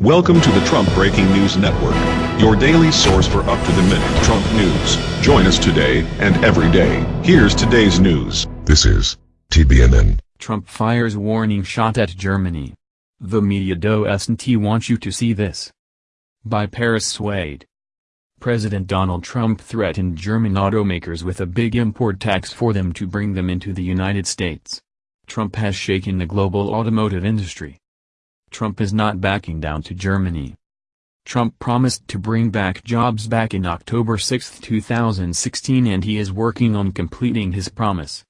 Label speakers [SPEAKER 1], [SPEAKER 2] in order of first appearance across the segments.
[SPEAKER 1] Welcome to the Trump Breaking News Network, your daily source for up-to-the-minute Trump news. Join us today and every day. Here's today's news.
[SPEAKER 2] This is TBNN.
[SPEAKER 3] Trump fires warning shot at Germany. The media doesn't want you to see this. By Paris Wade. President Donald Trump threatened German automakers with a big import tax for them to bring them into the United States. Trump has shaken the global automotive industry. Trump is not backing down to Germany. Trump promised to bring back jobs back in October 6, 2016 and he is working on completing his promise.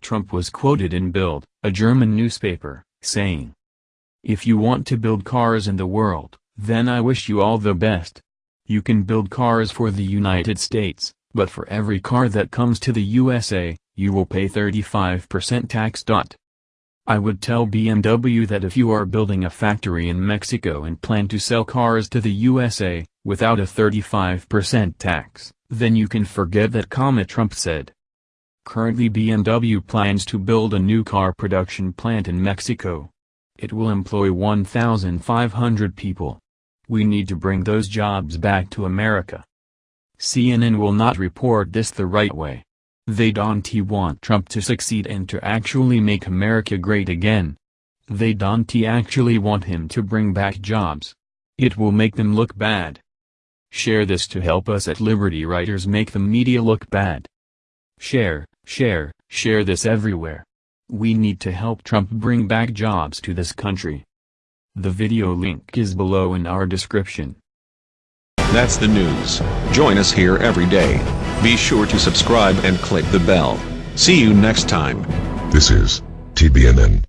[SPEAKER 3] Trump was quoted in Bild, a German newspaper, saying, If you want to build cars in the world, then I wish you all the best. You can build cars for the United States, but for every car that comes to the USA, you will pay 35% tax. I would tell BMW that if you are building a factory in Mexico and plan to sell cars to the USA, without a 35% tax, then you can forget that comma Trump said. Currently BMW plans to build a new car production plant in Mexico. It will employ 1,500 people. We need to bring those jobs back to America. CNN will not report this the right way. They don't want Trump to succeed and to actually make America great again. They don't actually want him to bring back jobs. It will make them look bad. Share this to help us at Liberty Writers make the media look bad. Share, share, share this everywhere. We need to help Trump bring back jobs to this country. The video link is below in our description.
[SPEAKER 1] That's the news. Join us here every day. Be sure to subscribe and click the bell. See you next time.
[SPEAKER 2] This is TBNN.